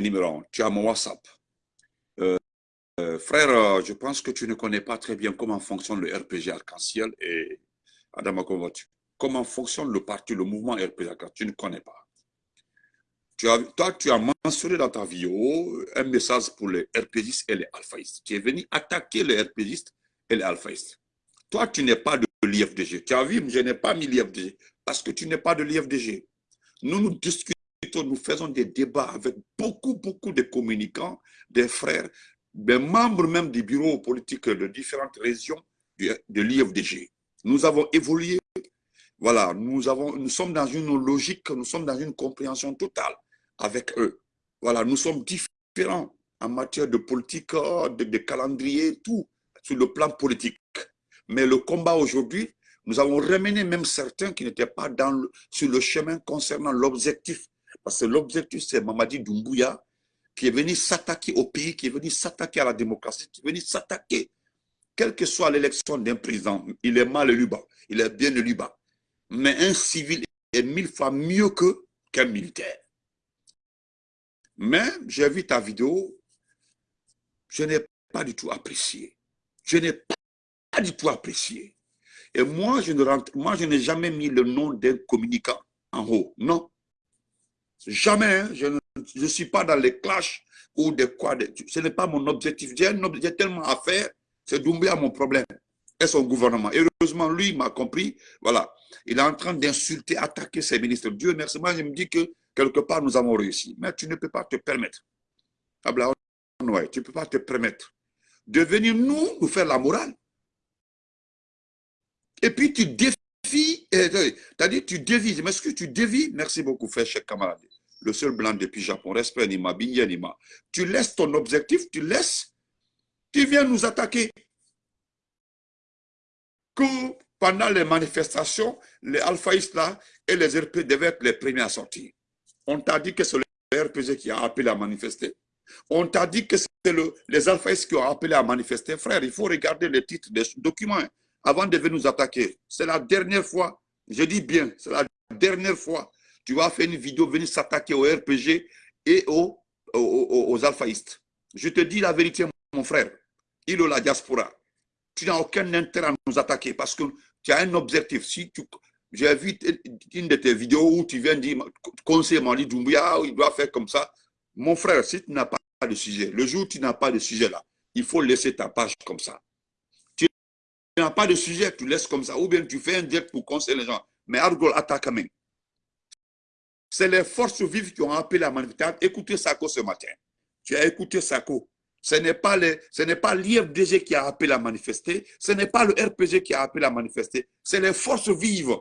numéro tu as mon WhatsApp. Euh, euh, frère, je pense que tu ne connais pas très bien comment fonctionne le RPG Arc-en-Ciel et Adama Comment fonctionne le parti, le mouvement RPG Arc-en-Ciel? Tu ne connais pas. Tu as, toi, tu as mentionné dans ta vidéo un message pour les RPGistes et les alphaïstes. Tu es venu attaquer les RPGistes et les alphaïstes. Toi, tu n'es pas de l'IFDG. Tu as vu, je n'ai pas mis l'IFDG parce que tu n'es pas de l'IFDG. Nous, nous discutons, nous faisons des débats avec beaucoup, beaucoup de communicants, des frères, des membres même du bureau politique de différentes régions de l'IFDG. Nous avons évolué, voilà, nous, avons, nous sommes dans une logique, nous sommes dans une compréhension totale avec eux. Voilà, nous sommes différents en matière de politique, de, calendrier, tout, sur le plan politique. Mais le combat aujourd'hui, nous avons ramené même certains qui n'étaient pas dans sur le chemin concernant l'objectif. Parce que l'objectif, c'est Mamadi Doumbouya qui est venu s'attaquer au pays, qui est venu s'attaquer à la démocratie, qui est venu s'attaquer, quelle que soit l'élection d'un président, il est mal élu bas, il est bien élu bas. Mais un civil est mille fois mieux qu'un militaire. Mais j'ai vu ta vidéo, je n'ai pas du tout apprécié. Je n'ai pas du tout apprécié. Et moi, je moi, je n'ai jamais mis le nom d'un communicant en haut. Non. Jamais. Hein. Je ne suis pas dans les clashs ou des quoi. ce n'est pas mon objectif. J'ai tellement à faire. C'est à mon problème et son gouvernement. Heureusement, lui m'a compris. Voilà. Il est en train d'insulter, attaquer ses ministres. Dieu merci. Moi, je me dis que quelque part, nous avons réussi. Mais tu ne peux pas te permettre. tu ne peux pas te permettre de venir nous, faire la morale. Et puis tu défies, euh, c'est-à-dire tu dévies, je m'excuse, tu dévies, merci beaucoup, frère cher camarade. Le seul blanc depuis Japon, respect Nima, Nima. Tu laisses ton objectif, tu laisses, tu viens nous attaquer. Que pendant les manifestations, les alphaïstes là et les RP devaient être les premiers à sortir. On t'a dit que c'est le RPG qui a appelé à manifester. On t'a dit que c'est les alphaïstes qui ont appelé à manifester. Frère, il faut regarder les titres des documents. Hein avant de venir nous attaquer. C'est la dernière fois, je dis bien, c'est la dernière fois, tu vas faire une vidéo, venir s'attaquer au RPG et aux, aux, alphaïstes. Je te dis la vérité, mon frère, il la diaspora. Tu n'as aucun intérêt à nous attaquer parce que tu as un objectif. Si j'ai vu une de tes vidéos où tu viens dire, conseiller Mali Doumbouya, il doit faire comme ça. Mon frère, si tu n'as pas de sujet, le jour où tu n'as pas de sujet là, il faut laisser ta page comme ça tu n'as pas de sujet, tu laisses comme ça. Ou bien tu fais un direct pour conseiller les gens. Mais Argol attaque même. C'est les forces vives qui ont appelé la manifestation. Écoutez Sako ce matin. Tu as écouté Sako. Ce n'est pas l'IFDG qui a appelé à manifester. Ce n'est pas le RPG qui a appelé à manifester. C'est les forces vives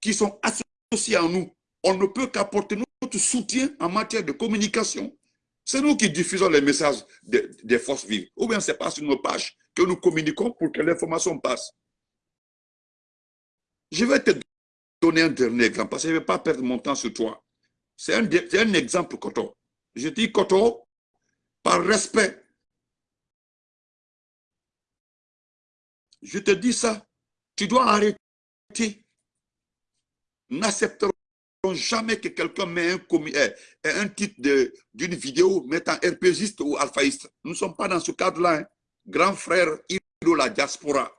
qui sont associées à nous. On ne peut qu'apporter notre soutien en matière de communication. C'est nous qui diffusons les messages des forces vives. Ou bien c'est pas sur nos pages que nous communiquons pour que l'information passe. Je vais te donner un dernier exemple, parce que je ne vais pas perdre mon temps sur toi. C'est un, un, exemple, Koto. Je dis Koto, par respect. Je te dis ça, tu dois arrêter. N'accepterons jamais que quelqu'un met un, eh, eh, un titre d'une vidéo mettant RPGiste ou alphaïste. Nous ne sommes pas dans ce cadre-là. Hein grand frère de la diaspora.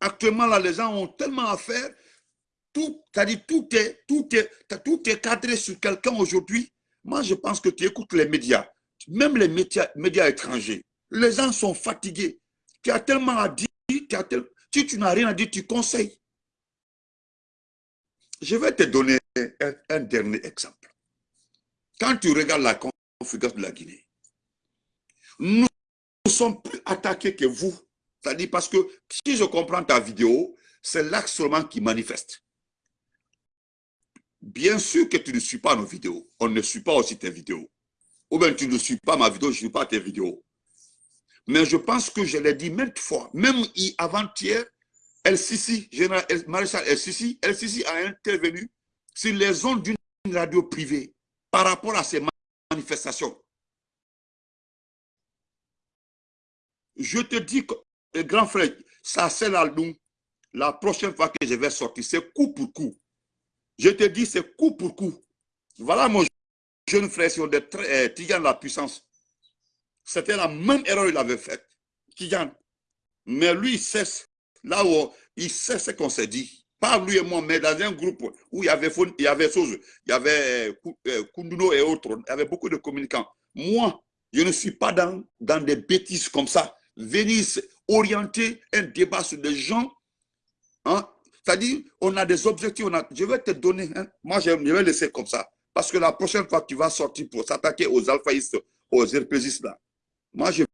Actuellement, là, les gens ont tellement à faire. Tout, dit tout est, tout est, tout est cadré sur quelqu'un aujourd'hui. Moi, je pense que tu écoutes les médias, même les médias, étrangers. Les gens sont fatigués. Tu as tellement à dire, si tu n'as rien à dire, tu conseilles. Je vais te donner un, dernier exemple. Quand tu regardes la configuration de la Guinée, nous sommes plus attaqués que vous. C'est-à-dire parce que si je comprends ta vidéo, c'est l'axe seulement qui manifeste. Bien sûr que tu ne suis pas nos vidéos. On ne suit pas aussi tes vidéos. Ou bien tu ne suis pas ma vidéo, je ne suis pas tes vidéos. Mais je pense que je l'ai dit maintes fois, même avant-hier, Sisi, général maréchal El Sisi a intervenu sur les ondes d'une radio privée par rapport à ces manifestations. Je te dis que, eh, grand frère, ça c'est la la prochaine fois que je vais sortir, c'est coup pour coup. Je te dis, c'est coup pour coup. Voilà mon jeune frère sur des euh, la puissance. C'était la même erreur qu'il avait faite. Tigan. Mais lui, il sait, là où il sait ce qu'on s'est dit. Pas lui et moi, mais dans un groupe où il y avait, il y avait, il y avait euh, Kunduno et autres, il y avait beaucoup de communicants. Moi, je ne suis pas dans, dans des bêtises comme ça. Venir orienter un débat sur des gens. Hein? C'est-à-dire, on a des objectifs. On a, je vais te donner. Moi, je, vais laisser comme ça. Parce que la prochaine fois que tu vas sortir pour s'attaquer aux alphaïstes, aux RPGistes là, moi, je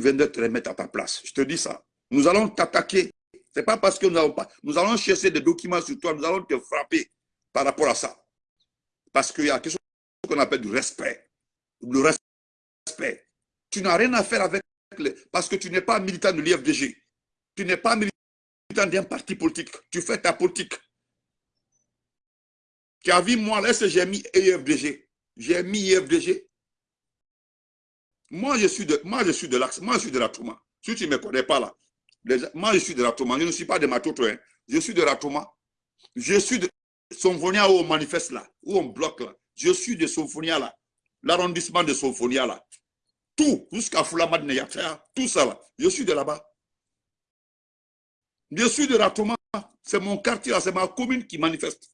viendrai te remettre à ta place. Je te dis ça. Nous allons t'attaquer. Ce n'est pas parce que nous n'avons pas. Nous allons chercher des documents sur toi. Nous allons te frapper par rapport à ça. Parce qu'il y a quelque chose qu'on appelle du respect. Le respect. Tu n'as rien à faire avec parce que tu n'es pas militant de l'IFDG. Tu n'es pas militant d'un parti politique. Tu fais ta politique. Tu as vu, moi, là, j'ai mis IFDG. J'ai mis IFDG. Moi, je suis de, moi, je suis de l'axe. Moi, je suis de la Touma. Si tu ne me connais pas là, moi, je suis de la Touma. Je ne suis pas de Matoto. Hein. Je suis de la Touma. Je suis de Somphonia où on manifeste là, où on bloque là. Je suis de Somphonia là. L'arrondissement de Somphonia là. Tout, jusqu'à Foulamad Neyatea, tout ça là. Je suis de là-bas. Je suis de la Touma. C'est mon quartier c'est ma commune qui manifeste.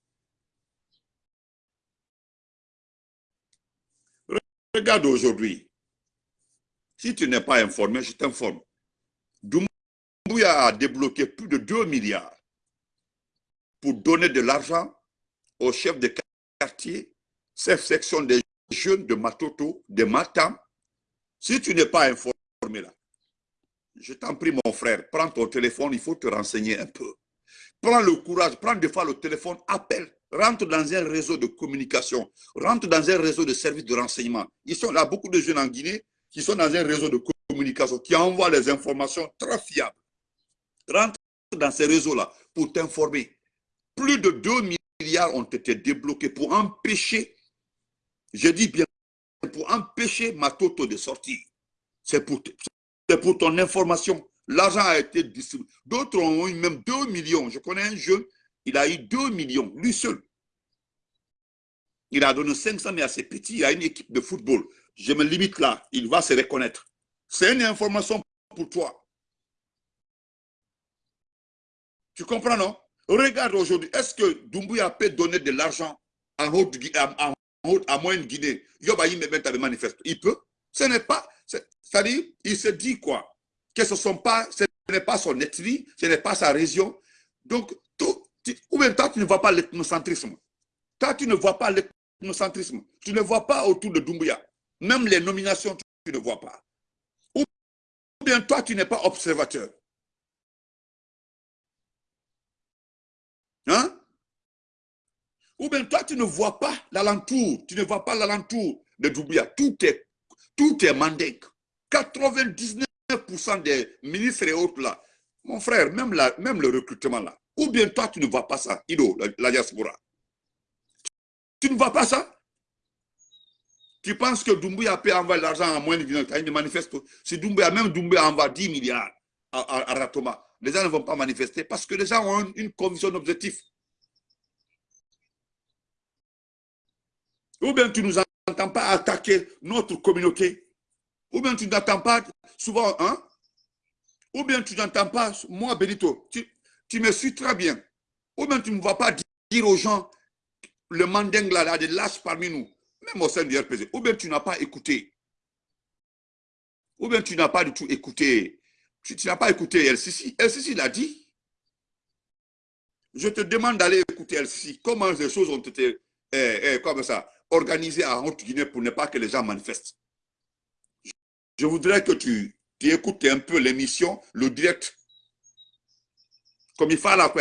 Regarde aujourd'hui. Si tu n'es pas informé, je t'informe. Doumbouya a débloqué plus de 2 milliards pour donner de l'argent aux chefs de quartier, cette section des jeunes de Matoto, de Matam. Si tu n'es pas informé là, je t'en prie mon frère, prends ton téléphone, il faut te renseigner un peu. Prends le courage, prends des fois le téléphone, appelle, rentre dans un réseau de communication, rentre dans un réseau de services de renseignement. Ils sont là, beaucoup de jeunes en Guinée qui sont dans un réseau de communication, qui envoient les informations très fiables. Rentre dans ces réseaux-là pour t'informer. Plus de 2 milliards ont été débloqués pour empêcher, je dis bien, pour empêcher Matoto de sortir. C'est pour, pour ton information. L'argent a été distribué. D'autres ont eu même 2 millions. Je connais un jeune, il a eu 2 millions, lui seul. Il a donné 500 mais assez petit. Il a une équipe de football je me limite là, il va se reconnaître. C'est une information pour toi. Tu comprends, non? Regarde aujourd'hui, est-ce que Doumbouya peut donner de l'argent en haute, à, à moyenne Guinée Il peut. Ce n'est pas, c'est-à-dire, il se dit quoi? Que ce, sont pas, ce n'est pas son ethnie, ce n'est pas sa région. Donc, tout, ou bien toi, tu ne vois pas l'ethnocentrisme. Toi, tu ne vois pas l'ethnocentrisme. Tu ne vois pas autour de Doumbouya. Même les nominations, tu ne vois pas. Ou bien toi, tu n'es pas observateur. Hein? Ou bien toi, tu ne vois pas l'alentour, tu ne vois pas l'alentour de Doubia. Tout est, tout est 99% des ministres et autres là, mon frère, même, même le recrutement là. Ou bien toi, tu ne vois pas ça, Ido, la, diaspora. Tu ne vois pas ça? Tu penses que Doumbouya peut envoyer l'argent à moins de il manifeste. Si Doumbouya, même Doumbouya envoie 10 milliards à, Ratoma, les gens ne vont pas manifester parce que les gens ont une, conviction d'objectif. Ou bien tu ne nous entends pas attaquer notre communauté. Ou bien tu n'entends pas souvent, hein? Ou bien tu n'entends pas, moi Benito, tu, me suis très bien. Ou bien tu ne vas pas dire aux gens, le manding là, a des lâches parmi nous même au sein du RPG, ou bien tu n'as pas écouté, ou bien tu n'as pas du tout écouté, tu, n'as pas écouté LCC. LCC l'a dit. Je te demande d'aller écouter LCC. Comment les choses ont été eh, eh, comme ça, organisées en Haute-Guinée pour ne pas que les gens manifestent. Je voudrais que tu, écoutes un peu l'émission, le direct. Comme il faut à la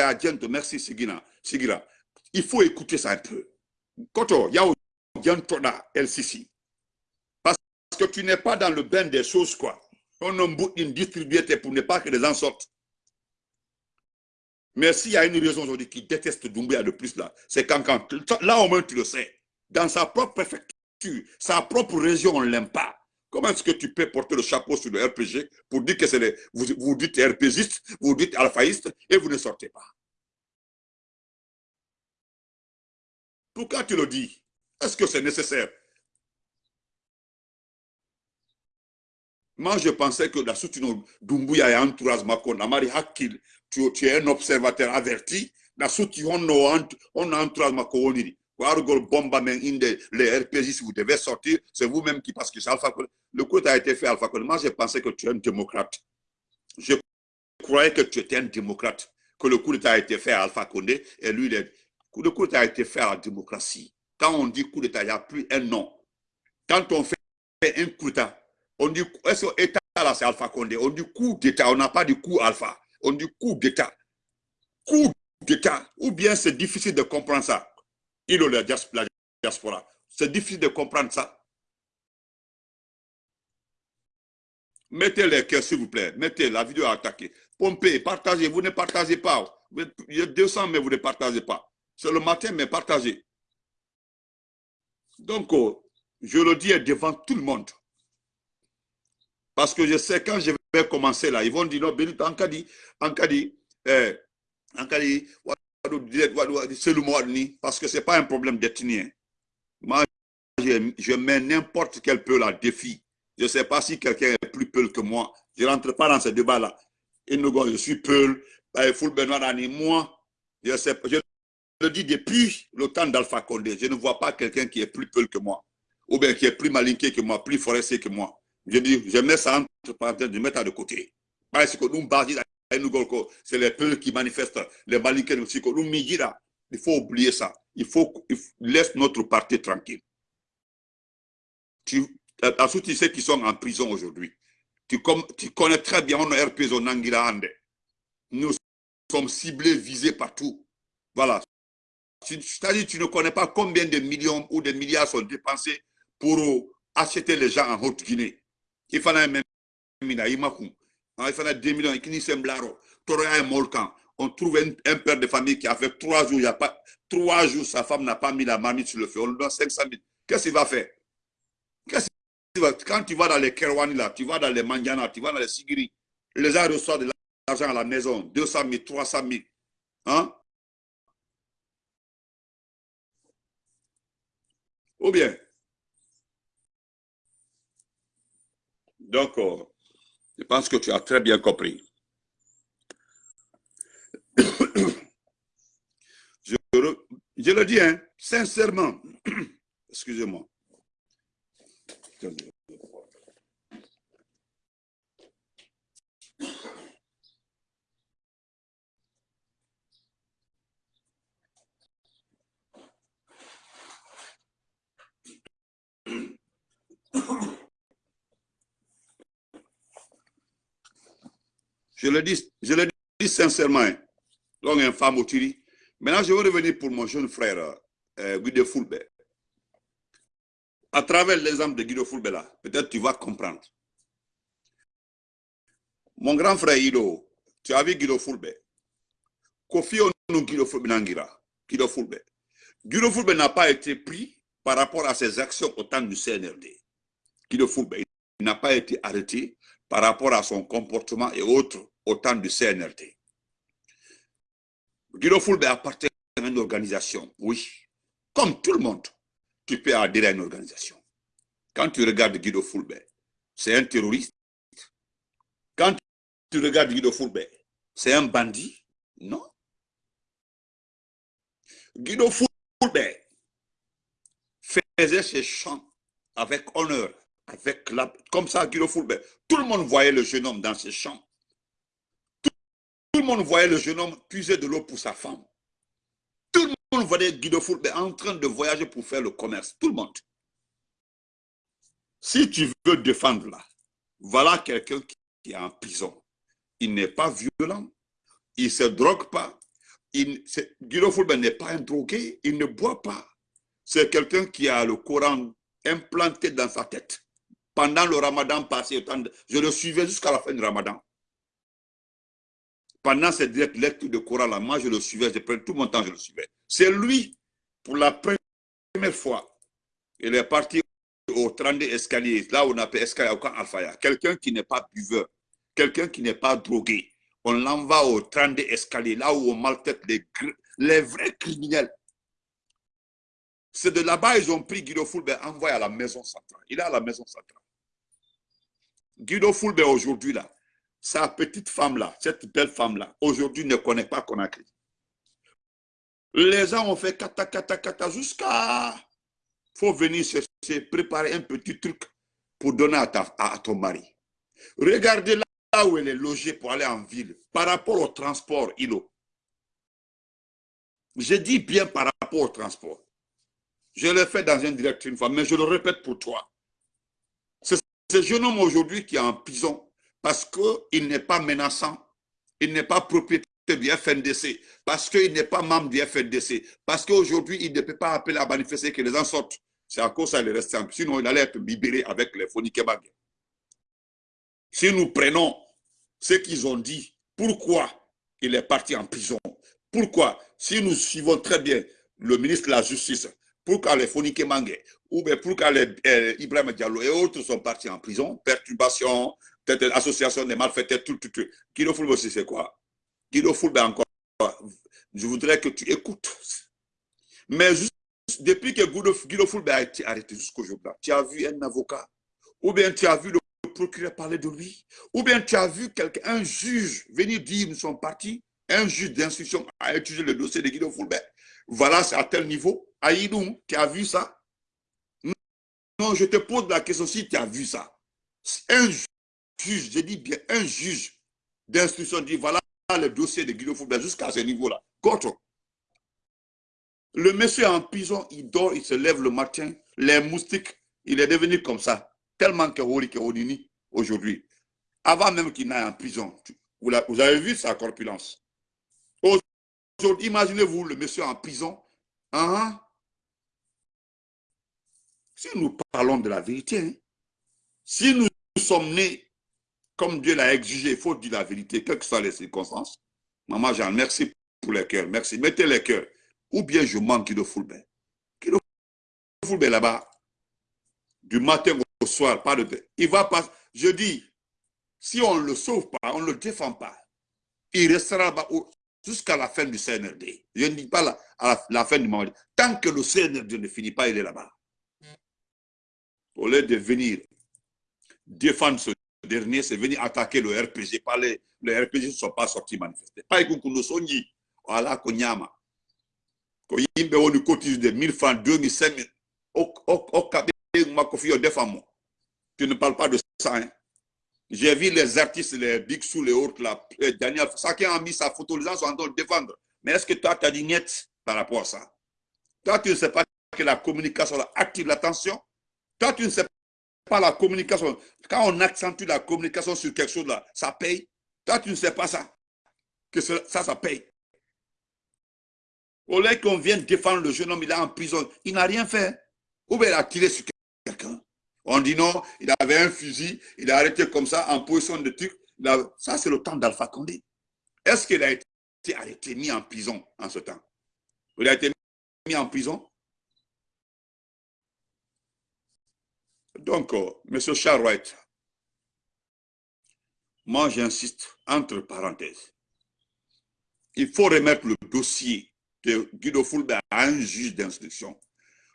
merci Sigira. Il faut écouter ça un peu. Koto, il y a LCC. Parce que tu n'es pas dans le bain des choses, quoi. On a une distribué pour ne pas que les gens sortent. Mais s'il y a une raison aujourd'hui qui déteste Doumbouya de plus là, c'est quand, quand, là au moins tu le sais, dans sa propre préfecture, sa propre région, on ne l'aime pas. Comment est-ce que tu peux porter le chapeau sur le RPG pour dire que c'est les, vous, vous dites RPGiste, vous dites alphaïste et vous ne sortez pas? Pourquoi tu le dis? Est-ce que c'est nécessaire? Moi, je pensais que la soutino Dumbuya et Makon, Amari Hakil, tu, es un observateur averti. La soutino on Makon, bomba inde les RPG si vous devez sortir, c'est vous-même qui parce que c'est Alpha Le coup a été fait Alpha Condé. Moi, je pensais que tu es un démocrate. Je croyais que tu étais un démocrate, que le coup a été fait à Alpha Condé et lui, le coup d'État a été fait à la démocratie. Quand on dit coup d'État, il n'y a plus un nom. Quand on fait un coup d'État, on dit, est-ce que l'État là, c'est Alpha Condé? On dit coup d'État, on n'a pas dit coup Alpha. On dit coup d'État. Coup d'État. Ou bien c'est difficile de comprendre ça. Il ou la diaspora. C'est difficile de comprendre ça. Mettez les cœurs, s'il vous plaît. Mettez la vidéo à attaquer. Pompez, partagez. Vous ne partagez pas. Il y a 200, mais vous ne partagez pas. C'est le matin, mais partagez. Donc, oh, je le dis devant tout le monde. Parce que je sais, quand je vais commencer là, ils vont dire, non, en cas dit, eh, dit, c'est le mot parce que ce n'est pas un problème d'ethnie. Moi, je, mets n'importe quel peu là défi. Je ne sais pas si quelqu'un est plus peul que moi. Je ne rentre pas dans ce débat-là. Je suis peul, Foul Benoît moi, je, sais, je le dis depuis le temps d'Alpha Condé, je ne vois pas quelqu'un qui est plus peul que moi, ou bien qui est plus malinqué que moi, plus forestier que moi. Je dis, je mets ça entre parenthèses, je mets ça de côté. Parce que nous, c'est les peuples qui manifestent, les malinqués aussi. Il faut oublier ça. Il faut, laisse notre parti tranquille. Tu, ensuite, tu sais qui sont en prison aujourd'hui. Tu, tu, connais très bien on RPZ Nous sommes ciblés, visés partout. Voilà. C'est-à-dire tu ne connais pas combien de millions ou de milliards sont dépensés pour acheter les gens en Haute-Guinée. Il fallait même il fallait 2 millions, on trouve un, père de famille qui a fait trois jours, il y a pas, trois jours, sa femme n'a pas mis la marmite sur le feu, on lui donne 500 000. Qu'est-ce qu'il va faire? Quand tu vas dans les Kerwani, là, tu vas dans les Mandiana, tu vas dans les Sigiri, les gens reçoivent de l'argent à la maison, 200 000, 300 000. Hein? Ou bien? Donc, euh, je pense que tu as très bien compris. Je, le dis, hein, sincèrement, excusez-moi. Je le dis, sincèrement. Donc, un femme au Tiri. Maintenant, je vais revenir pour mon jeune frère, euh, Guido Fulbe. À travers l'exemple de Guido Fulbe, là, peut-être tu vas comprendre. Mon grand frère Ido, tu as vu Guido Fulbe. Kofi Onu Guido Fulbe Nangira. Guido Fulbe. Guido Fulbe n'a pas été pris par rapport à ses actions au temps du CNRD. Guido Fulbe n'a pas été arrêté par rapport à son comportement et autres au temps du CNRT. Guido Fulbe appartient à une organisation, oui. Comme tout le monde, tu peux adhérer à une organisation. Quand tu regardes Guido Fulbe, c'est un terroriste. Quand tu regardes Guido Fulbe, c'est un bandit. Non? Guido Fulbe faisait ses chants avec honneur avec la, comme ça, Guido Fulbert. Tout le monde voyait le jeune homme dans ses champs. Tout, le monde voyait le jeune homme puiser de l'eau pour sa femme. Tout le monde voyait Guido Fulbert en train de voyager pour faire le commerce. Tout le monde. Si tu veux défendre là, voilà quelqu'un qui est en prison. Il n'est pas violent, il ne se drogue pas. Guido Fulbert n'est pas un drogué, il ne boit pas. C'est quelqu'un qui a le Coran implanté dans sa tête pendant le ramadan passé, je le suivais jusqu'à la fin du ramadan. Pendant cette lecture de Coran, là, moi je le suivais, je prenais tout mon temps, je le suivais. C'est lui, pour la première fois, il est parti au 32 escalier, là où on appelle escalier au camp Alfaya. Quelqu'un qui n'est pas buveur, quelqu'un qui n'est pas drogué. On l'envoie au 32 escalier, là où on maltraite les, vrais criminels. C'est de là-bas ils ont pris Guido Fulbert, envoyé à la maison centrale. Il est à la maison centrale. Guido Fulbert aujourd'hui là, sa petite femme là, cette belle femme là, aujourd'hui ne connaît pas Conakry. Les gens ont fait kata kata kata jusqu'à faut venir chercher, préparer un petit truc pour donner à, ta, à ton mari. Regardez là où elle est logée pour aller en ville, par rapport au transport, Ilo. Je dis bien par rapport au transport. Je l'ai fait dans un direct une fois, mais je le répète pour toi. Ce jeune homme aujourd'hui qui est en prison parce qu'il n'est pas menaçant, il n'est pas propriétaire du FNDC, parce qu'il n'est pas membre du FNDC, parce qu'aujourd'hui, il ne peut pas appeler à manifester que les gens sortent. C'est à cause ça qu'il est resté en Sinon, il allait être libéré avec les Fonikebag. Si nous prenons ce qu'ils ont dit, pourquoi il est parti en prison? Pourquoi? Si nous suivons très bien le ministre de la Justice, pourquoi les Fonikebag ou bien pourquoi les euh, Ibrahim Diallo et autres sont partis en prison Perturbation, association des malfaiteurs, tout, tout, tout. Guido Fulbe aussi, c'est quoi? Guido Fulbe encore, je voudrais que tu écoutes. Mais depuis que Guido Fulbe a été arrêté jusqu'aujourd'hui, tu as vu un avocat, ou bien tu as vu le procureur parler de lui, ou bien tu as vu quelqu'un, un juge venir dire nous sommes partis, un juge d'instruction a étudié le dossier de Guido Fulbert. Voilà, c'est à tel niveau. Aïdou, tu as vu ça? Non, je te pose la question si tu as vu ça. Un juge, je dis bien un juge d'instruction dit voilà le dossier de Guido Fulbert jusqu'à ce niveau-là. Le monsieur en prison, il dort, il se lève le matin, les moustiques, il est devenu comme ça. Tellement que aujourd'hui. Avant même qu'il n'aille en prison. Vous avez vu sa corpulence? Imaginez-vous le monsieur en prison. Hein? Si nous parlons de la vérité, hein, si nous sommes nés comme Dieu l'a exigé, il faut dire la vérité, quelles que soient les circonstances. Maman Jean, merci pour les cœurs. Merci. Mettez les cœurs. Ou bien je manque de Fulbert. Kilo Fulbert là-bas, du matin au soir, pas de... Il va pas... Je dis, si on ne le sauve pas, on ne le défend pas, il restera là-bas jusqu'à la fin du CNRD. Je ne dis pas la, à la, fin du moment. Tant que le CNRD ne finit pas, il est là-bas. Au lieu de venir défendre ce dernier, c'est venir attaquer le RPG. Pas les, le RPG ne sont pas sortis manifester. Pas nous Sonyi, voilà, Konyama ko yimɓe woni cotise de 1000 francs 2000 5000 hokka ɓe makko fiyo defamo tu ne parles pas de ça hein? J'ai vu les artistes les big sous les autres là Daniel chacun a mis sa photo les gens sont en train de défendre mais est-ce que toi tu as dit net par rapport à ça? Toi tu ne sais pas que la communication active l'attention? Toi tu ne sais pas la communication quand on accentue la communication sur quelque chose là ça paye? Toi tu ne sais pas ça? Que ça ça paye au lieu qu'on vienne défendre le jeune homme, il est en prison. Il n'a rien fait. Ou bien il a tiré sur. On dit non, il avait un fusil, il a arrêté comme ça en position de truc. Ça, c'est le temps d'Alpha Condé. Est-ce qu'il a été arrêté, mis en prison en ce temps? Il a été mis en prison? Donc, euh, M. Charles moi j'insiste, entre parenthèses, il faut remettre le dossier de Guido Fulbert à un juge d'instruction.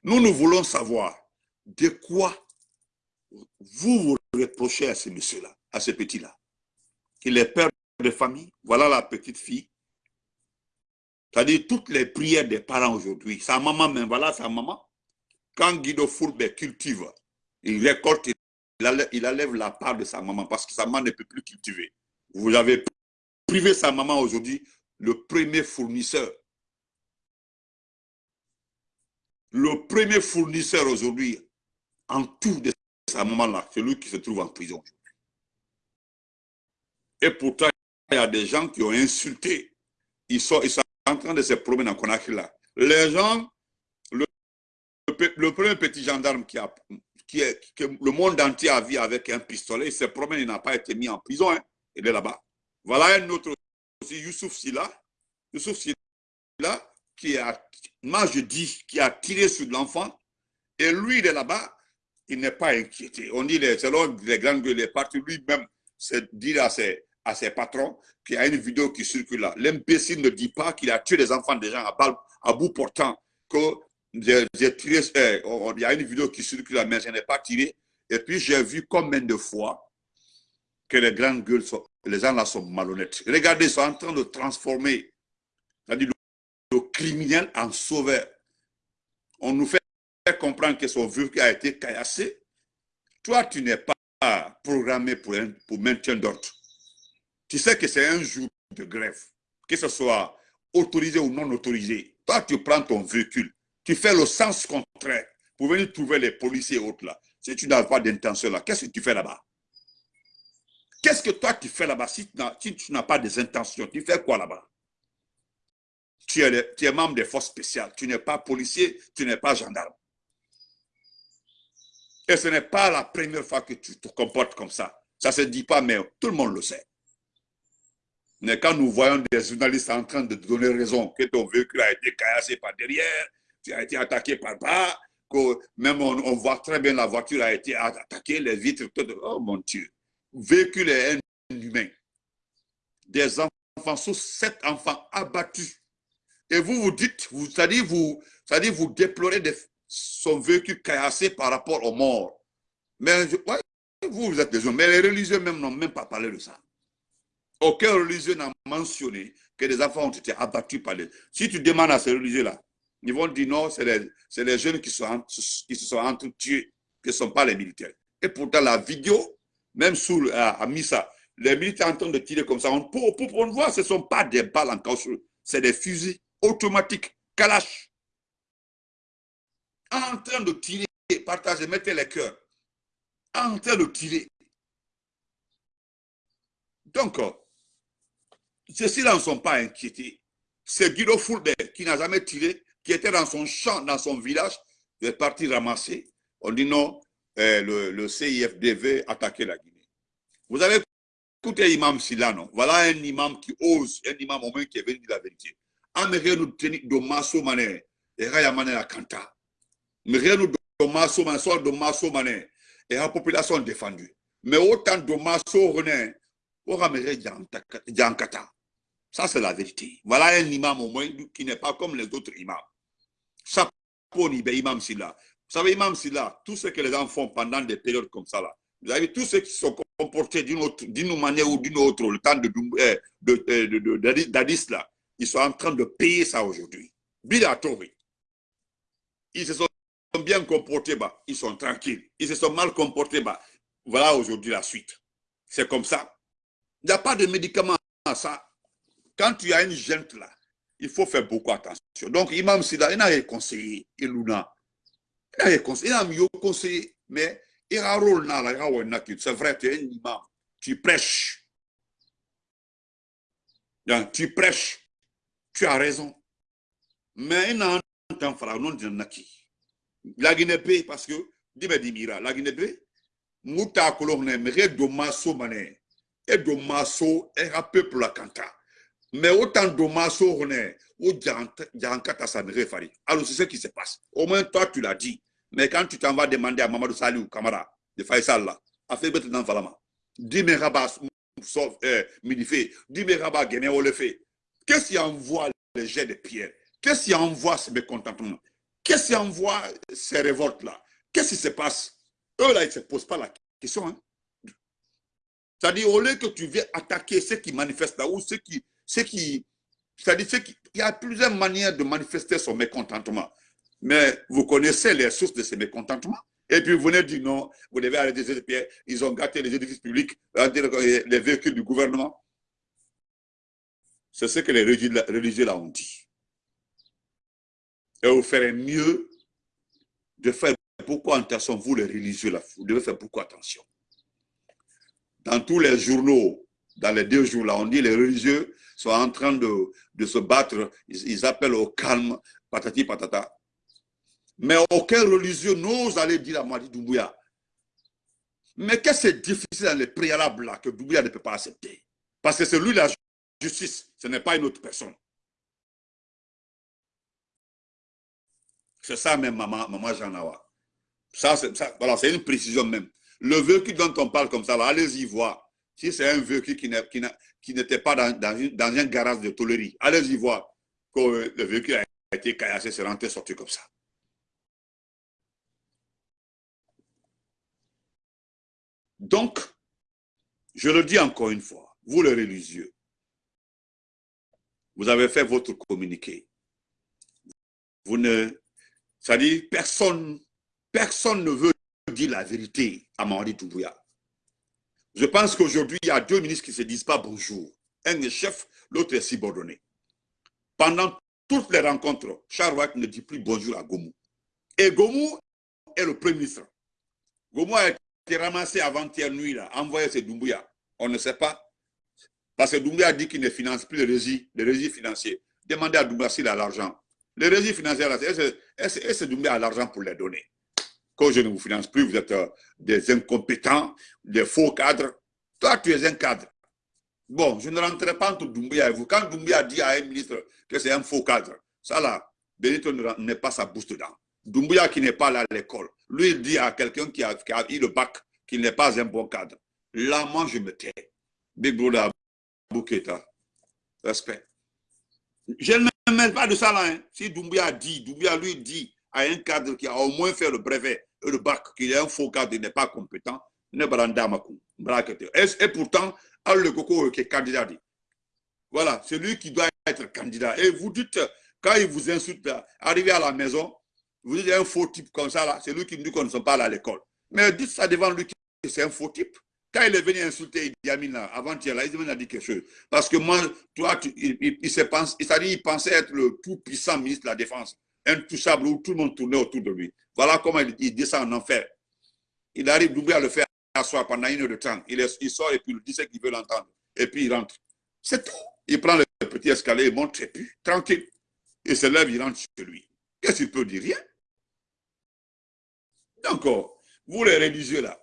Nous, nous voulons savoir de quoi vous vous reprochez à ce monsieur-là, à ce petit-là. Il est père de famille, voilà la petite fille. C'est-à-dire toutes les prières des parents aujourd'hui. Sa maman même, voilà sa maman. Quand Guido Fulbert cultive, il récolte, il enlève la part de sa maman parce que sa maman ne peut plus cultiver. Vous avez privé sa maman aujourd'hui, le premier fournisseur le premier fournisseur aujourd'hui, en tout de sa maman-là, c'est lui qui se trouve en prison. Et pourtant, il y a des gens qui ont insulté. Ils sont, en train de se promener en Conakry là. Les gens, le, premier petit gendarme qui est, que le monde entier a vu avec un pistolet, il se promène, il n'a pas été mis en prison, hein. il est là-bas. Voilà un autre aussi, Youssouf Silla. Youssouf Silla, qui a, moi je dis, qui a tiré sur l'enfant, et lui, il est là-bas, il n'est pas inquiété. On dit, selon les grandes les parties, lui-même, c'est dire à ses, à ses patrons qu'il y a une vidéo qui circule là. L'imbécile ne dit pas qu'il a tué les enfants des gens à, bout portant, que j'ai tiré, eh, il y a une vidéo qui circule, mais je n'ai pas tiré. Et puis j'ai vu combien de fois que les grandes gueules, sont, les gens là sont malhonnêtes. Regardez, ils sont en train de transformer le criminel en sauveur. On nous fait comprendre que son véhicule a été caillassé. Toi, tu n'es pas programmé pour, un, pour maintien d'ordre. Tu sais que c'est un jour de grève, que ce soit autorisé ou non autorisé. Toi, tu prends ton véhicule, tu fais le sens contraire pour venir trouver les policiers et autres là. Si tu n'as pas d'intention là, qu'est-ce que tu fais là-bas? Qu'est-ce que toi tu fais là-bas si tu n'as pas des intentions? Tu fais quoi là-bas? Tu es membre des forces spéciales, tu n'es pas policier, tu n'es pas gendarme. Et ce n'est pas la première fois que tu te comportes comme ça. Ça ne se dit pas, mais tout le monde le sait. Mais quand nous voyons des journalistes en train de donner raison que ton véhicule a été caillassé par derrière, tu as été attaqué par bas, que même on, voit très bien la voiture a été attaquée, les vitres, tout, oh mon Dieu. Véhicule est un humain. Des enfants, sous sept enfants abattus. Et vous vous dites, vous, c'est-à-dire vous, vous déplorez des, son véhicule caillassé par rapport aux morts. Mais vous, vous êtes des hommes, mais les religieux même n'ont même pas parlé de ça. Aucun religieux n'a mentionné que des enfants ont été abattus par les... Si tu demandes à ces religieux-là, ils vont dire non, c'est les, les, jeunes qui, sont, qui se sont entretués, qui ne sont pas les militaires. Et pourtant, la vidéo, même sous, à, à Missa, les militaires en train de tirer comme ça, on, pour, pour, pour voir, ce ne sont pas des balles en caoutchouc, c'est des fusils automatiques, Kalash en train de tirer, partager, mettez les cœurs, en train de tirer. Donc, euh, ceux-ci-là ne sont pas inquiétés. C'est Guido Fulbert qui n'a jamais tiré, qui était dans son champ, dans son village, il est parti ramasser. On dit non, euh, le, le, CIFD veut attaquer la Guinée. Vous avez écouté Imam Silla, non? Voilà un imam qui ose, un imam au moins qui est venu dire la vérité. Américain nous tenir de masso mané, et raya mané la kanta rien de mané, soit de maso mané, et la population défendue. Mais autant de maso rené, ça c'est la vérité. Voilà un imam au moins qui n'est pas comme les autres imams. Chapeau imam Silla. Vous savez, imam Silla, tout ce que les gens font pendant des périodes comme ça là, vous avez tous ceux qui sont comportés d'une manière ou d'une autre, le temps de, de, de, d'Addis là, ils sont en train de payer ça aujourd'hui. Bidatori. Ils se sont bien comportés, bah, ils sont tranquilles. Ils se sont mal comportés, bah, voilà aujourd'hui la suite. C'est comme ça. Il n'y a pas de médicament à ça. Quand tu as une gente là, il faut faire beaucoup attention. Donc, Imam Sida, il n'a conseillé, il n'a conseillé, il n'a conseillé, mais il a un rôle là, c'est vrai, tu es un imam, tu prêches. Tu prêches, tu as raison. Mais il n'a un non, il n'a la Guinée parce que dime dimira la Guinée muta kolone mere do maso mané. Et do maso et un peuple kanta mais autant de maso ou jankata ça me fari alors c'est ce qui se passe. Au moins toi tu l'as dit. Mais quand tu t'en vas demander à Mamadou Salou Kamara de Faisal là a fait bête dans Falama dime rabas sauf euh, midifé dime rabas au le fait. Qu'est-ce qui envoie les jets de pierre? Qu'est-ce qui envoie ce mécontentement? Qu'est-ce qui envoie ces révoltes-là? Qu'est-ce qui se passe? Eux, là, ils ne se posent pas la question. Hein? C'est-à-dire, au lieu que tu viens attaquer ceux qui manifestent là, ou ceux qui... Ceux c'est-à-dire, il y a plusieurs manières de manifester son mécontentement. Mais vous connaissez les sources de ces mécontentements. Et puis vous venez dire non, vous devez arrêter ces pierres. Ils ont gâté les édifices publics, les véhicules du gouvernement. C'est ce que les religieux là ont dit. Et vous ferez mieux de faire beaucoup attention, vous les religieux, vous devez faire beaucoup attention. Dans tous les journaux, dans les deux jours là, on dit les religieux sont en train de, de se battre, ils, appellent au calme, patati patata. Mais aucun religieux n'ose aller dire à Madi Doumbouya. Mais qu'est-ce que c'est difficile dans les préalables que Doumbouya ne peut pas accepter Parce que c'est lui la justice, ce n'est pas une autre personne. C'est ça même, maman, maman Janawa. Ça, c'est voilà, une précision même. Le vécu dont on parle comme ça, allez-y voir. Si c'est un vécu qui n'était pas dans, dans, une, dans, un garage de tolerie, allez-y voir que le vécu a été caillassé, c'est rentré, sorti comme ça. Donc, je le dis encore une fois, vous les religieux, vous avez fait votre communiqué. Vous ne c'est-à-dire, personne, personne ne veut dire la vérité à Mamadi Doumbouya. Je pense qu'aujourd'hui, il y a deux ministres qui ne se disent pas bonjour. Un est chef, l'autre est subordonné. Pendant toutes les rencontres, White ne dit plus bonjour à Gomu. Et Gomu est le premier ministre. Gomu a été ramassé avant-hier nuit, là, envoyé à Doumbouya. On ne sait pas. Parce que Doumbouya dit qu'il ne finance plus les régis financiers. Demandez à Doumbouya s'il a l'argent. Les financiers, est-ce que Doumbouya a l'argent pour les donner Quand je ne vous finance plus, vous êtes euh, des incompétents, des faux cadres. Toi, tu es un cadre. Bon, je ne rentrerai pas entre Doumbouya et vous. Quand Doumbouya dit à un ministre que c'est un faux cadre, ça là, Benito n'est pas sa bouche dedans. Doumbouya qui n'est pas là à l'école, lui il dit à quelqu'un qui a, eu le bac qu'il n'est pas un bon cadre. Là, moi, je me tais. Big Brother Bouketa, respect. Je me mêle pas de ça là. Hein. Si Doumbouya dit, Doumbouya lui dit à un cadre qui a au moins fait le brevet et le bac, qu'il est un faux cadre, il n'est pas compétent, ne et, et pourtant, le Coco qui est candidat. Voilà, c'est lui qui doit être candidat. Et vous dites, quand il vous insulte, arrivé à la maison, vous dites un faux type comme ça, là, c'est lui qui nous dit qu'on ne sont pas à l'école. Mais dites ça devant lui que c'est un faux type. Quand il est venu insulter Idi avant-hier, là, il a dit quelque chose. Parce que moi, toi, il, il, il pensait être le tout-puissant ministre de la Défense, intouchable, où tout le monde tournait autour de lui. Voilà comment il, descend en enfer. Il arrive d'oublier à le faire asseoir pendant une heure de temps. Il, il sort et puis il dit ce qu'il veut l'entendre. Et puis il rentre. C'est tout. Il prend le petit escalier, il monte et puis, tranquille. Il se lève, il rentre chez lui. Qu'est-ce qu'il peut dire? Rien. Donc, vous les religieux là,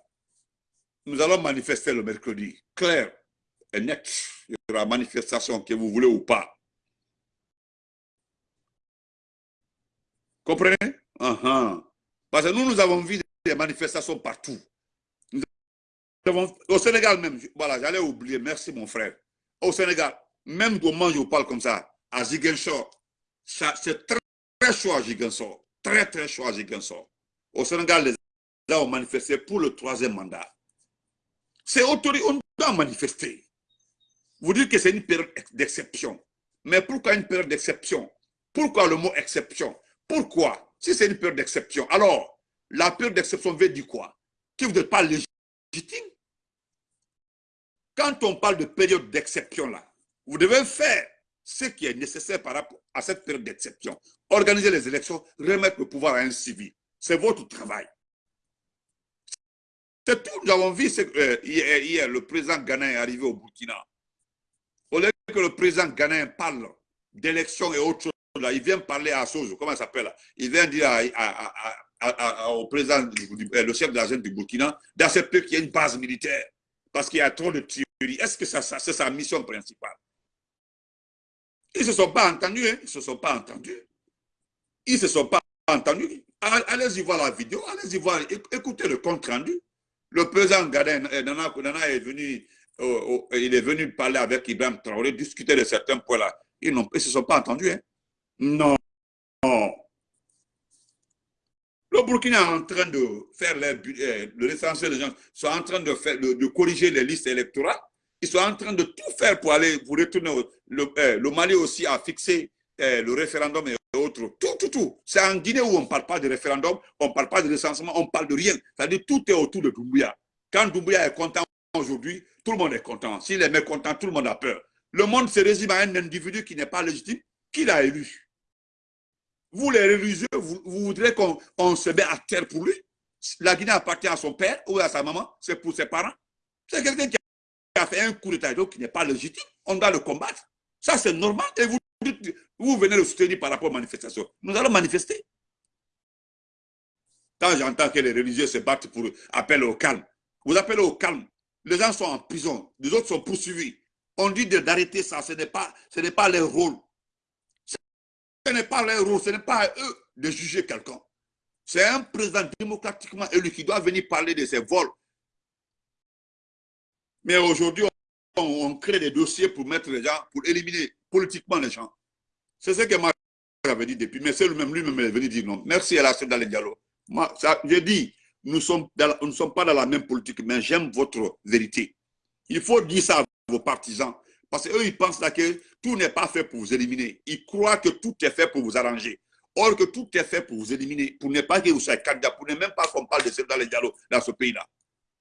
nous allons manifester le mercredi, clair et net. Il y aura manifestation que vous voulez ou pas. Comprenez? Uh-huh. Parce que nous, nous avons vu des manifestations partout. au Sénégal même, voilà, j'allais oublier, merci mon frère. Au Sénégal, même comment je parle comme ça, à Ziguinchor, c'est très, très chaud à. Très, très chaud à. Au Sénégal, les gens ont manifesté pour le troisième mandat. C'est autorisé, on doit manifester. Vous dites que c'est une période d'exception. Mais pourquoi une période d'exception? Pourquoi le mot exception? Pourquoi? Si c'est une période d'exception, alors la période d'exception veut dire quoi? Que vous n'êtes pas légitime? Quand on parle de période d'exception là, vous devez faire ce qui est nécessaire par rapport à cette période d'exception. Organiser les élections, remettre le pouvoir à un civil. C'est votre travail. C'est tout. Nous avons vu euh, hier, le président Ghanéen est arrivé au Burkina. Au lieu que le président Ghanéen parle d'élections et autres choses, il vient parler à Sozo, comment ça s'appelle Il vient dire au président, euh, le chef de la du Burkina, d'accepter qu'il y ait une base militaire parce qu'il y a trop de tueries. Est-ce que ça, c'est sa mission principale? Ils ne se sont pas entendus, hein? ils ne se sont pas entendus. Ils ne se sont pas entendus. Allez-y voir la vidéo, allez-y voir, écoutez le compte rendu. Le président Gaden, eh, Nana, Nana est venu, il est venu parler avec Ibrahim Traoré, discuter de certains points-là. Ils ne se sont pas entendus. Hein? Non. Le Burkina est en train de faire eh, le l'essentiel des gens sont en train de, faire, de, corriger les listes électorales. Ils sont en train de tout faire pour aller pour retourner. Le, eh, le Mali aussi a fixé le référendum autres. Tout, tout, tout. C'est en Guinée où on ne parle pas de référendum, on ne parle pas de recensement, on ne parle de rien. C'est-à-dire tout est autour de Doumbouya. Quand Doumbouya est content aujourd'hui, tout le monde est content. S'il est mécontent, tout le monde a peur. Le monde se résume à un individu qui n'est pas légitime, qui l'a élu. Vous, les religieux, vous, voudrez qu'on se mette à terre pour lui? La Guinée appartient à son père ou à sa maman, c'est pour ses parents? C'est quelqu'un qui a fait un coup d'état qui n'est pas légitime. On doit le combattre. Ça, c'est normal. Et vous vous venez le soutenir par rapport aux manifestations. Nous allons manifester. Quand j'entends que les religieux se battent pour appeler au calme, vous appelez au calme. Les gens sont en prison, les autres sont poursuivis. On dit d'arrêter ça, ce n'est pas, pas leur rôle. Ce n'est pas leur rôle, ce n'est pas à eux de juger quelqu'un. C'est un président démocratiquement élu qui doit venir parler de ses vols. Mais aujourd'hui, on crée des dossiers pour mettre les gens, pour éliminer politiquement les gens. C'est ce que moi j'avais dit depuis, mais c'est lui-même lui-même est venu dire non. Merci à la dans les dialogues. Moi, dit, nous, sommes nous ne sommes pas dans la même politique, mais j'aime votre vérité. Il faut dire ça à vos partisans. Parce qu'eux, ils pensent là que tout n'est pas fait pour vous éliminer. Ils croient que tout est fait pour vous arranger. Or que tout est fait pour vous éliminer, pour ne pas que vous soyez candidat, pour ne même pas qu'on parle de ça dans les dialogues dans ce pays-là.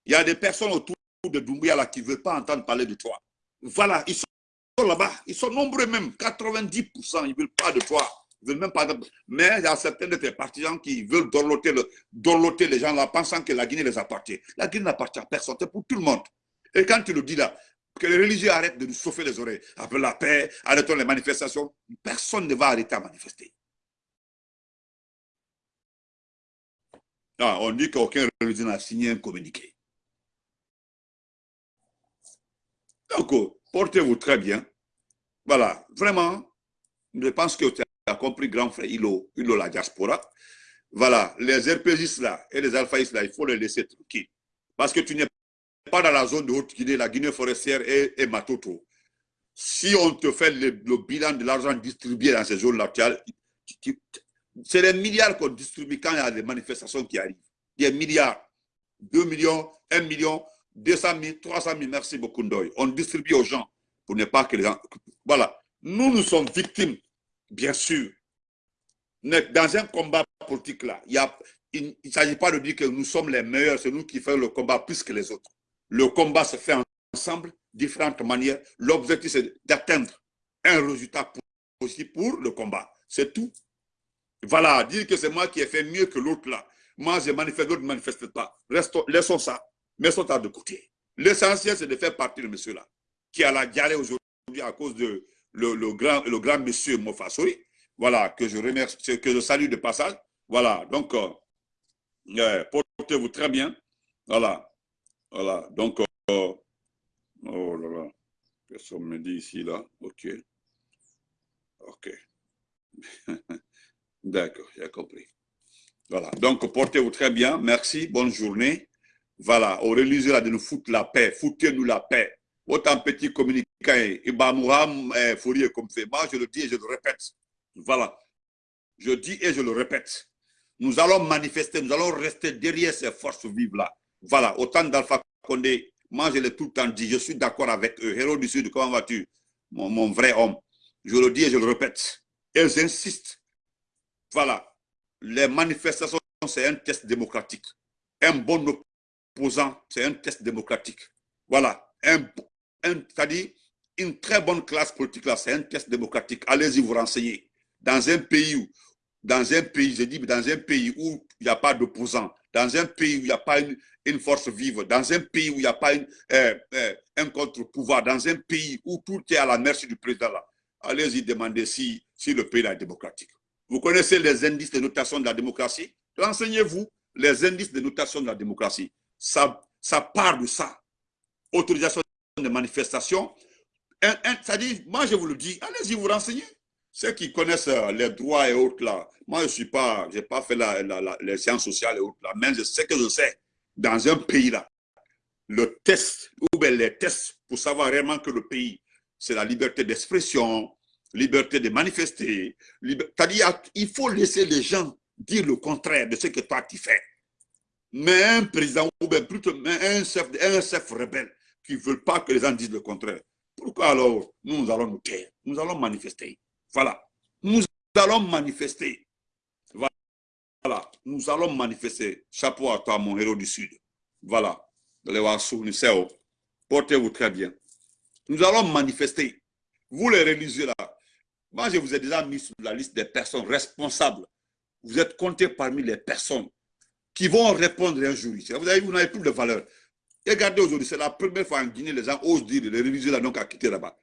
Il y a des personnes autour de Doumbouya là qui ne veulent pas entendre parler de toi. Voilà, ils sont là-bas, ils sont nombreux même, 90%, ils ne veulent pas de toi. Ils veulent même pas Mais il y a certains de tes partisans qui veulent dorloter, le, les gens là, pensant que la Guinée les appartient. La Guinée n'appartient à personne, c'est pour tout le monde. Et quand tu le dis là, que les religieux arrêtent de nous chauffer les oreilles, après la paix, arrêtons les manifestations, personne ne va arrêter à manifester. Ah, on dit qu'aucun religieux n'a signé un communiqué. Donc, portez-vous très bien. Voilà, vraiment, je pense que tu as compris, grand frère Ilo, Ilo la diaspora. Voilà, les RPGistes là et les alphaïstes là, il faut les laisser tranquilles. Parce que tu n'es pas dans la zone de Haute-Guinée, la Guinée forestière et, Matoto. Si on te fait le, bilan de l'argent distribué dans ces zones-là, c'est des milliards qu'on distribue quand il y a des manifestations qui arrivent. Des milliards. 2 millions, 1 million, 200 000, 300 000, merci beaucoup Ndoye. On distribue aux gens pour ne pas que les gens... Voilà. Nous, nous sommes victimes, bien sûr. Dans un combat politique là, il ne s'agit pas de dire que nous sommes les meilleurs, c'est nous qui faisons le combat plus que les autres. Le combat se fait ensemble, différentes manières. L'objectif, c'est d'atteindre un résultat possible pour le combat. C'est tout. Voilà, dire que c'est moi qui ai fait mieux que l'autre là. Moi, je manifeste, l'autre ne manifeste pas. Restons, laissons ça. Mettons ça de côté. L'essentiel, c'est de faire partie de monsieur-là, qui a la diarrhée aujourd'hui à cause de le, grand, le grand monsieur Mofasori. Voilà, que je remercie, que je salue de passage. Voilà, donc, euh, euh, portez-vous très bien. Voilà, voilà, donc, euh, oh là là, personne me dit ici, là, ok. Ok. D'accord, j'ai compris. Voilà, donc portez-vous très bien, merci, bonne journée. Voilà, au religieux là de nous foutre la paix, foutez-nous la paix. Autant petit communiquant, et Bamouram, Fourier comme fait. Moi, je le dis et je le répète. Voilà, je dis et je le répète. Nous allons manifester, nous allons rester derrière ces forces vives là. Voilà, autant d'Alpha Condé, moi je l'ai tout le temps dit, je suis d'accord avec eux. Héros du Sud, comment vas-tu? Mon, mon, vrai homme. Je le dis et je le répète. Et j'insiste. Voilà, les manifestations, c'est un test démocratique. Un bon c'est un test démocratique. Voilà, c'est-à-dire une très bonne classe politique là, c'est un test démocratique. Allez-y vous renseigner. Dans un pays où, dans un pays, je dis, dans un pays où il n'y a pas d'opposants, dans un pays où il n'y a pas une, force vive, dans un pays où il n'y a pas euh, euh, un contre-pouvoir, dans un pays où tout est à la merci du président allez-y demander si, si le pays est démocratique. Vous connaissez les indices de notation de la démocratie? Renseignez-vous les indices de notation de la démocratie. Ça, ça part de ça. Autorisation de manifestation. C'est-à-dire, moi je vous le dis, allez-y vous renseigner. Ceux qui connaissent euh, les droits et autres là, moi je suis pas, j'ai pas fait la, les sciences sociales et autres là, mais je sais que je sais, dans un pays là, le test, ou bien les tests pour savoir réellement que le pays, c'est la liberté d'expression, liberté de manifester. C'est-à-dire, il faut laisser les gens dire le contraire de ce que toi tu fais. Mais un président, ou bien plutôt un chef, un chef rebelle qui ne veut pas que les gens disent le contraire. Pourquoi alors nous, allons nous taire? Nous allons manifester. Voilà. Nous allons manifester. Voilà. Nous allons manifester. Chapeau à toi, mon héros du Sud. Voilà. Portez-vous très bien. Nous allons manifester. Vous les religieux là, moi, je vous ai déjà mis sur la liste des personnes responsables. Vous êtes comptés parmi les personnes qui vont répondre un jour ici. Vous avez, vous n'avez plus de valeur. Regardez aujourd'hui, c'est la première fois en Guinée, les gens osent dire, les religieux là, donc à quitter là-bas.